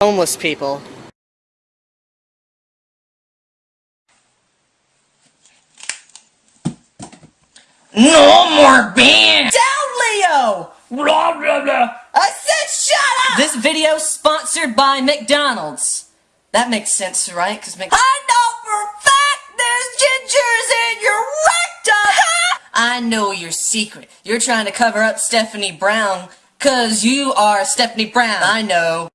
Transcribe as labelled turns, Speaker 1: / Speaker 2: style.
Speaker 1: homeless people.
Speaker 2: No more bands!
Speaker 3: Down, Leo!
Speaker 2: Blah, blah, blah.
Speaker 3: I said shut up!
Speaker 4: This video sponsored by McDonald's. That makes sense, right? Because Mc-
Speaker 3: I know for a fact there's gingers in your rectum!
Speaker 4: I know your secret. You're trying to cover up Stephanie Brown, cause you are Stephanie Brown. I know.